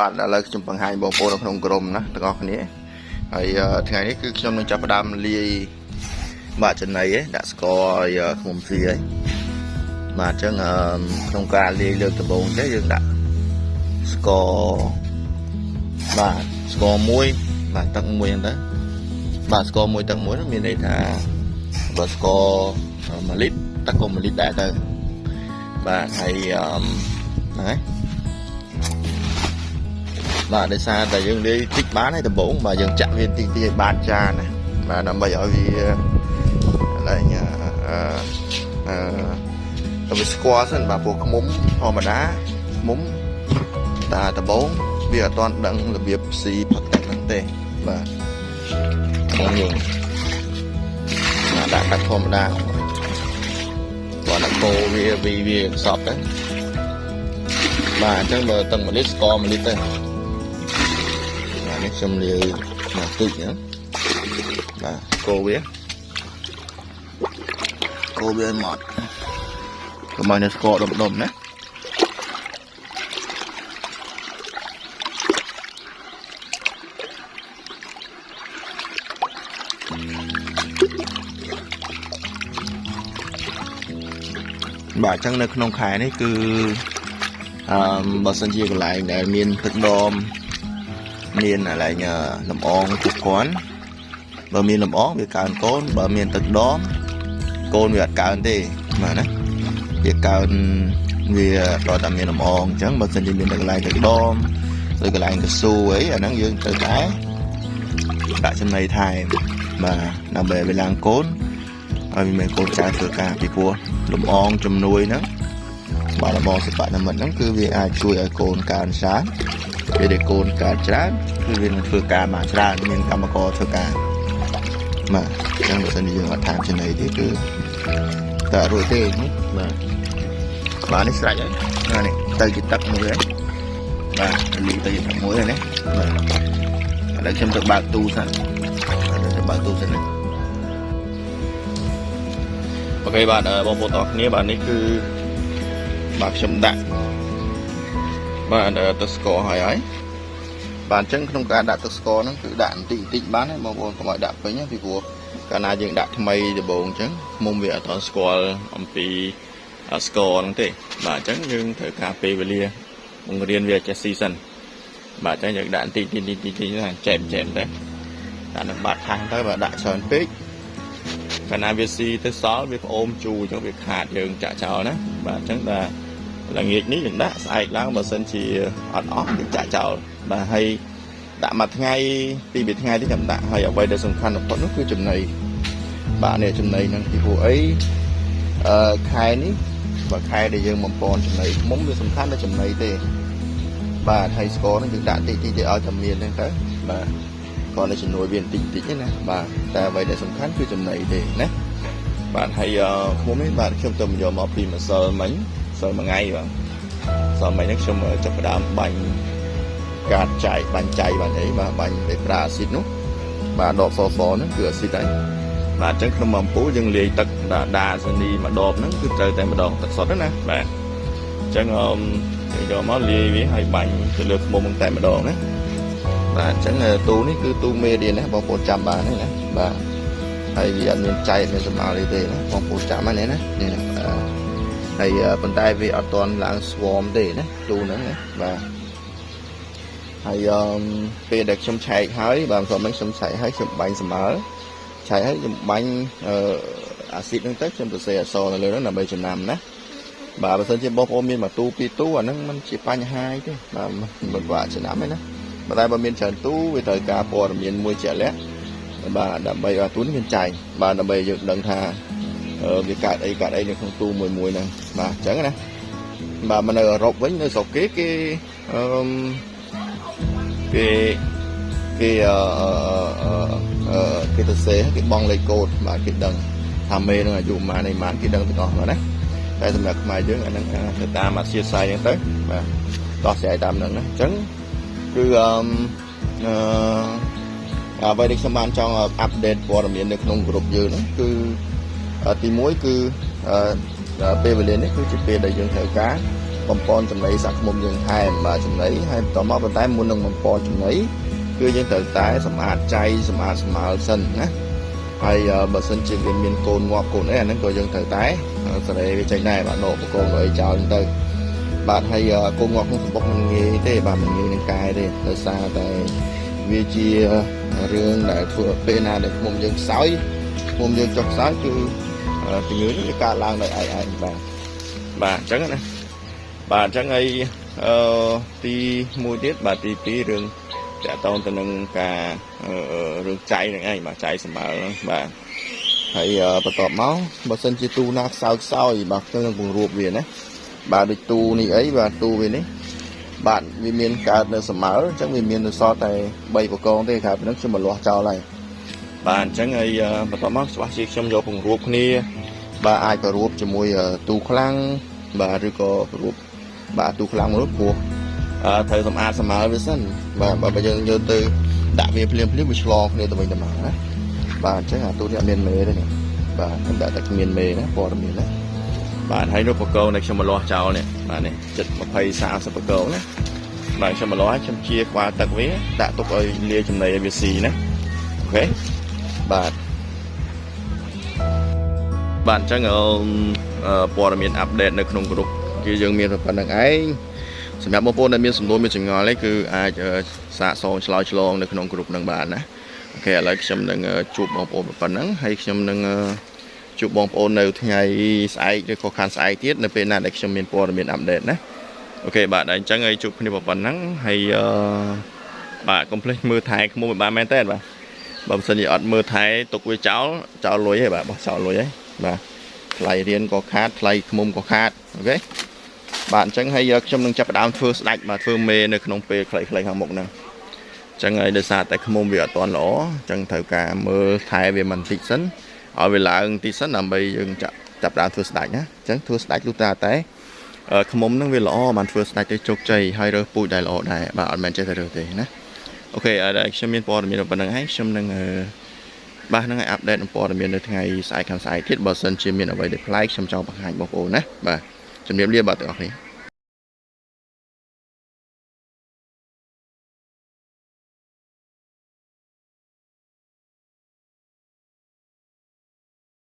បាទឥឡូវខ្ញុំបង្ហាញបងប្អូននៅក្នុងក្រុមណាទាំងអស់គ្នាហើយថ្ងៃនេះគឺខ្ញុំនឹងចាប់ផ្ដើមលាយបាទចំណីឯងដាក់ស្ករឲ្យខ្មុំស៊ីឯងបាទអញ្ចឹងក្នុងការលាយលើកដំបូងចេះយើងដាក់ស្ករបាទស្ករមួយបាទទឹកមួយហ្នឹងទៅបាទស្ករមួយទឹកមួយមានន័យថាបើស្ករ1លីត្រទឹកក៏1លីត្រដែរទៅបាទហើយហ្នឹងហើយ បាទដោយសារតែយើងលាយតិចបានហើយដំបូងបាទយើងចាក់វាតិចតិចឲ្យបានចានណាបាទដើម្បីឲ្យវាឡើងអឺអឺទៅវាស្គាល់សិនបាទពួកខ្មុំធម្មតាខ្មុំតាដំបូងវាអត់ទាន់ដឹងរបៀបស៊ីផឹកទឹកហ្នឹងទេបាទបងយើងបាទដាក់ទឹកធម្មតាគាត់ដាក់កោវាវាវាសពទៅបាទអញ្ចឹងបើទឹក1លីត្រស្ករ1លីត្រទៅ នេះខ្ញុំលាយមកតិចណាបាទកូរវាកូរវាមកកុំឲ្យនៅស្ករដុំដុំណាបាទអញ្ចឹងនៅក្នុងខែនេះគឺអឺបើសិនជាកន្លែងដែលមានទឹកដម មានកន្លែងលំអងគ្រប់គ្រាន់បើមានលំអងវាកើនកូនបើមានទឹកដមកូនវាអត់កើនទេបាទណាវាកើនវាដល់តែមានលំអងអញ្ចឹងបើសិនជាមានទឹកកន្លែងទឹកដមឬកន្លែងកស៊ូអីអាហ្នឹងយើងត្រូវតែដាក់ចំណីថែមបាទដើម្បីឲ្យវាឡើងកូនឲ្យវាមានកូនចៅធ្វើការពីព្រោះលំអងជំនួយហ្នឹងបាទលំអងសិប្បនិមិត្តហ្នឹងគឺវាអាចជួយឲ្យកូនកើនច្រើន ពេលដែលកូនកើតច្រើនគឺវានឹងធ្វើការបានច្រើនមានកម្មករធ្វើការបាទអញ្ចឹងបើសិនជាយើងអត់តាមចំណីទេគឺតែរួចទេបាទបាទនេះស្រេចហើយបាទនេះទៅជាទឹកមួយហើយបាទលីទៅជាទឹកមួយហើយណាបាទឥឡូវខ្ញុំទៅបើកទូសិនទៅបើកទូសិនណាអូខេបាទបងប្អូនទាំងគ្នាបាទនេះគឺបាទខ្ញុំដាក់ បាទទឹកស្ករហើយហើយបាទអញ្ចឹងក្នុងការដាក់ទឹកស្ករហ្នឹងគឺដាក់បន្តិចបន្តិចបានហើយបងប្អូនកុំឲ្យដាក់ពេញពីព្រោះកាលណាយើងដាក់ថ្មីដំបូងអញ្ចឹងមុំវាអត់ទាន់ស្គាល់អំពីស្ករហ្នឹងទេ បាទអញ្ចឹងយើងត្រូវការពេលវេលាបង្រៀនវាចេះស៊ីសិនបាទអញ្ចឹងយើងដាក់បន្តិចបន្តិចបន្តិចបន្តិចណាចែកចែកទៅដាក់នឹងបាត់ខាងទៅបើដាក់ច្រើនពេកកាលណាវាស៊ីទៅសល់វាផ្អូមជូរអញ្ចឹងវាខាតយើងចាក់ចោលណាបាទអញ្ចឹងតែ ល្ងាចនេះយើងដាក់ស្អែកឡើងបើសិនជាអត់អស់យើងចាក់ចោលបាទហើយដាក់មួយថ្ងៃពីរបីថ្ងៃទៀតខ្ញុំដាក់ហើយអ្វីដែលសំខាន់បំផុតនោះគឺចំណីបាទនេះចំណីហ្នឹងពីព្រោះអីអឺខែនេះបើខែដែលយើងបំពន់ចំណីមុំវាសំខាន់តែចំណីទេបាទហើយស្ករហ្នឹងយើងដាក់តិចតិចទៅឲ្យតែមានហ្នឹងទៅបាទគាត់នៅជំនួយវាបន្តិចតិចណាបាទតែអ្វីដែលសំខាន់គឺចំណីទេណាបាទហើយខ្ញុំនេះបាទខ្ញុំទៅយកមកពីម្សិលមិញ សល់មួយថ្ងៃបាទសល់មិញនេះខ្ញុំចាប់ផ្ដើមបាញ់កាតចៃបាញ់ចៃបាញ់អីបាទបាញ់ដោយប្រើអាស៊ីតនោះបាទដបសសហ្នឹងគឺអាស៊ីតហើយបាទអញ្ចឹងក្នុងអំពូលយើងលាយទឹកដាសានីមួយដបហ្នឹងគឺត្រូវតែម្ដងទឹកសុទ្ធណាបាទអញ្ចឹងអមយើងយកមកលាយវាហើយបាញ់ទៅលើខ្មុំតែម្ដងណាបាទអញ្ចឹងទូនេះគឺទូមេរៀនណាបងប្អូនចាំបានណាបាទហើយវាអត់មានចែកមានសម្អាលទេណាបងប្អូនចាំហ្នឹងណានេះណា ហើយប៉ុន្តែវាអត់ទាន់ឡើងស្វមទេណាទូហ្នឹងណាបាទហើយអឺពេលដែលខ្ញុំឆែកហើយបាទព្រមហ្នឹងខ្ញុំឆែកហើយខ្ញុំបាញ់សម្មើឆែកហើយខ្ញុំបាញ់អឺអាស៊ីតហ្នឹងទៅខ្ញុំទៅសេអសនៅលើហ្នឹងដើម្បីចំណាំណាបាទបើសិនជាបងប្អូនមានមួយទូពីរទូអាហ្នឹងมันជាបញ្ហាទេបាទមិនបាក់ចំណាំទេណាប៉ុន្តែបើមានច្រើនទូវាត្រូវការព័ត៌មានមួយជាក់លាក់បាទដើម្បីឲ្យទូនេះមានចែងបាទដើម្បីយើងដឹងថា វាកើតអីកើតអីនៅក្នុងទូមួយមួយហ្នឹងបាទអញ្ចឹងណាបាទមកនៅអឺរ៉ុបវិញនៅស្រុកគេគេអឺគេគេអឺអឺគេទៅសេគេបងលេខកូដបាទគេដឹងថាមេនឹងអាយុប៉ុន្មានឯប៉ុន្មានគេដឹងទាំងអស់មកណាតែសម្រាប់ខ្មែរយើងអាហ្នឹងទៅតាមអធិស្ឋានហ្នឹងទៅបាទតោះស្រាយតាមហ្នឹងណាអញ្ចឹងគឺអឺអឺអ្វីដែលខ្ញុំបានចង់អាប់ដេតព័ត៌មាននៅក្នុងក្រុមយើងហ្នឹងគឺ ទី1គឺពេលវេលានេះគឺជាពេលដែលយើងត្រូវការបំពន់ចំណីសាក់ឃ្មុំយើងថែមបាទចំណីហើយបន្តមកប៉ុន្តែមុននឹងបំពន់ចំណីគឺយើងត្រូវតែសម្អាតចៃសម្អាតស្មើសិនណាហើយបើសិនជាវាមានកូនងាប់កូនអីអាហ្នឹងក៏យើងត្រូវតែសេរីវាចេញដែរបាទដកបកងអីចោលហ្នឹងទៅបាទហើយកូនងាប់ក្នុងសំបុកមិនងាយទេបាទមិនងាយនឹងកែទេដោយសារតែវាជារឿងដែលធ្វើពេលណាដែលឃុំយើងខ្សោយឃុំយើងចុះខ្សោយគឺ ជំងឺនេះវាកើតឡើងដោយឯងឯងបាទបាទអញ្ចឹងណាបាទអញ្ចឹងហើយអឺទី1ទៀតបាទទី2រឿងតកតងទៅនឹងការរឿងចៃហ្នឹងឯងបាទចៃសម្បើហ្នឹងបាទហើយបន្ទាប់មកបើសិនជាទូណាខ្សោយខ្សោយបាទខ្ញុំនឹងពង្រួបវាណាបាទដូចទូនេះអីបាទទូវានេះបាទវាមានកើតនៅសម្មើអញ្ចឹងវាមាននៅសល់តែ3បកងទេក្រៅពីហ្នឹងខ្ញុំមកលាស់ចោលហើយ បាទអញ្ចឹងហើយបន្ទាប់មកច្បាស់ជាខ្ញុំយកពង្រួបគ្នា បាទអាចប្ររួបជាមួយទូខ្លាំងបាទឬក៏ប្ររួបបាទទូខ្លាំងមួយព្រោះត្រូវសម្អាតសម្មើវាសិនបាទបើយើងយកទៅដាក់វាភ្លាមភ្លាមវាឆ្លងគ្នាទៅវិញទៅមកណាបាទអញ្ចឹងអាទូនេះអត់មានមេទេនេះបាទខ្ញុំដាក់តែគ្មានមេណាព័ត៌មានណាបាទហើយនោះបកោនៃខ្ញុំមកលាស់ចោលនេះបាទនេះចិត្ត20 30បកោណាបាទខ្ញុំមកលាស់ខ្ញុំជាក្បាលទឹកវាដាក់ទុកឲ្យលាយចំណីឲ្យវាស៊ីណាអូខេ បាទបាទអញ្ចឹងព័ត៌មានអាប់ដេតនៅក្នុងក្រុមគឺយើងមានប៉ុណ្្នឹងឯងសម្រាប់បងប្អូនដែលមានសំណួរមានចម្ងល់អីគឺអាចសាកសងឆ្លើយឆ្លងនៅក្នុងក្រុមនឹងបានណាអូខេឥឡូវខ្ញុំនឹងជួបបងប្អូនប៉ុណ្ណឹងហើយខ្ញុំនឹងជួបបងប្អូននៅថ្ងៃស្អែកឬក៏ខានស្អែកទៀតនៅពេលណាដែលខ្ញុំមានព័ត៌មាន update ណា OK បាទអញ្ចឹងហើយជួបគ្នាប៉ុណ្ណឹងហើយបាទកុំភ្លេចមើលថែខ្មុំឲ្យបានមែនតើបាទ បើមិនសិនជាអត់មើលថែទុកវាចោលចោលលុយហើយបាទបោះចោលលុយហើយបាទថ្លៃរៀនក៏ខាតថ្លៃខ្មុំក៏ខាត OK បាទអញ្ចឹងហើយខ្ញុំនឹងចាប់ផ្ដើមធ្វើស្ដេចបាទធ្វើមេនៅក្នុងពេលខ្លីៗខាងមុខហ្នឹងអញ្ចឹងហើយដោយសារតែខ្មុំវាអត់ទាន់ល្អអញ្ចឹងត្រូវការមើលថែវាមិនតិចសិនឲ្យវាឡើងតិចសិនដើម្បីយើងចាប់ចាប់ផ្ដើមធ្វើស្ដាច់ណាអញ្ចឹងធ្វើស្ដាច់លុះតាតែខ្មុំហ្នឹងវាល្អបានធ្វើស្ដាច់ទៅជោគជ័យហើយរើសពូជដែលល្អដែរបាទអត់មែនចេះតែរើសទេណា អូខេហើយខ្ញុំមានព័ត៌មានប៉ុណ្្នឹងហើយខ្ញុំនឹងបាទហ្នឹងឲ្យអាប់ដេតព័ត៌មាននៅថ្ងៃស្អែកខាងស្អែកទៀតបើសិនជាមានអ្វីដែលប្លែកខ្ញុំចង់បង្ហាញបងប្អូនណាបាទជំរាបលាបាទទាំងអស់គ្នា